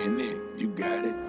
You got it.